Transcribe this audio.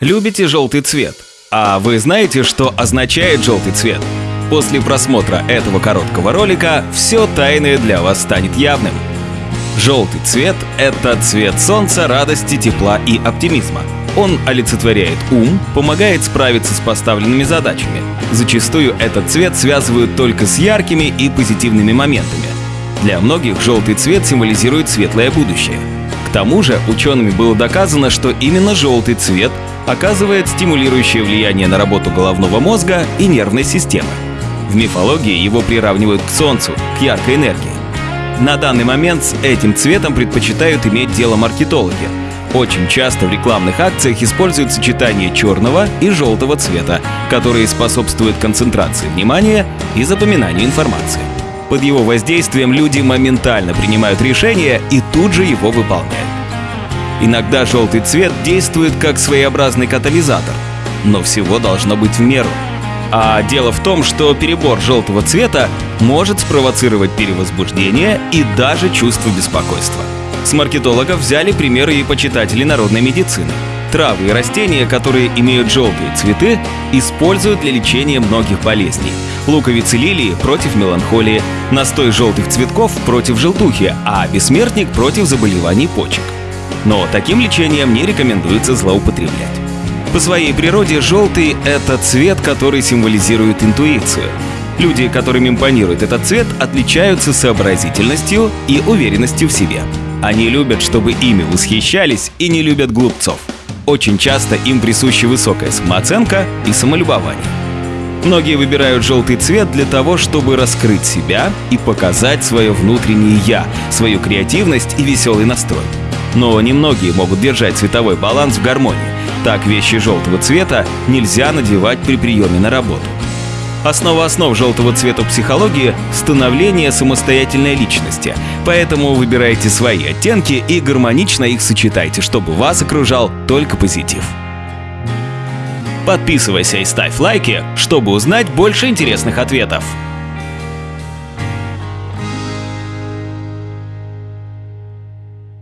Любите желтый цвет? А вы знаете, что означает желтый цвет? После просмотра этого короткого ролика все тайное для вас станет явным. Желтый цвет – это цвет солнца, радости, тепла и оптимизма. Он олицетворяет ум, помогает справиться с поставленными задачами. Зачастую этот цвет связывают только с яркими и позитивными моментами. Для многих желтый цвет символизирует светлое будущее. К тому же учеными было доказано, что именно желтый цвет оказывает стимулирующее влияние на работу головного мозга и нервной системы. В мифологии его приравнивают к Солнцу, к яркой энергии. На данный момент с этим цветом предпочитают иметь дело маркетологи. Очень часто в рекламных акциях используют сочетание черного и желтого цвета, которые способствуют концентрации внимания и запоминанию информации. Под его воздействием люди моментально принимают решение и тут же его выполняют. Иногда желтый цвет действует как своеобразный катализатор, но всего должно быть в меру. А дело в том, что перебор желтого цвета может спровоцировать перевозбуждение и даже чувство беспокойства. С маркетологов взяли примеры и почитатели народной медицины. Травы и растения, которые имеют желтые цветы, используют для лечения многих болезней. Луковицы лилии против меланхолии, настой желтых цветков против желтухи, а бессмертник против заболеваний почек. Но таким лечением не рекомендуется злоупотреблять. По своей природе желтый — это цвет, который символизирует интуицию. Люди, которым импонирует этот цвет, отличаются сообразительностью и уверенностью в себе. Они любят, чтобы ими восхищались и не любят глупцов. Очень часто им присуща высокая самооценка и самолюбование. Многие выбирают желтый цвет для того, чтобы раскрыть себя и показать свое внутреннее «я», свою креативность и веселый настрой. Но немногие могут держать цветовой баланс в гармонии. Так вещи желтого цвета нельзя надевать при приеме на работу. Основа основ желтого цвета психологии – становление самостоятельной личности. Поэтому выбирайте свои оттенки и гармонично их сочетайте, чтобы вас окружал только позитив. Подписывайся и ставь лайки, чтобы узнать больше интересных ответов.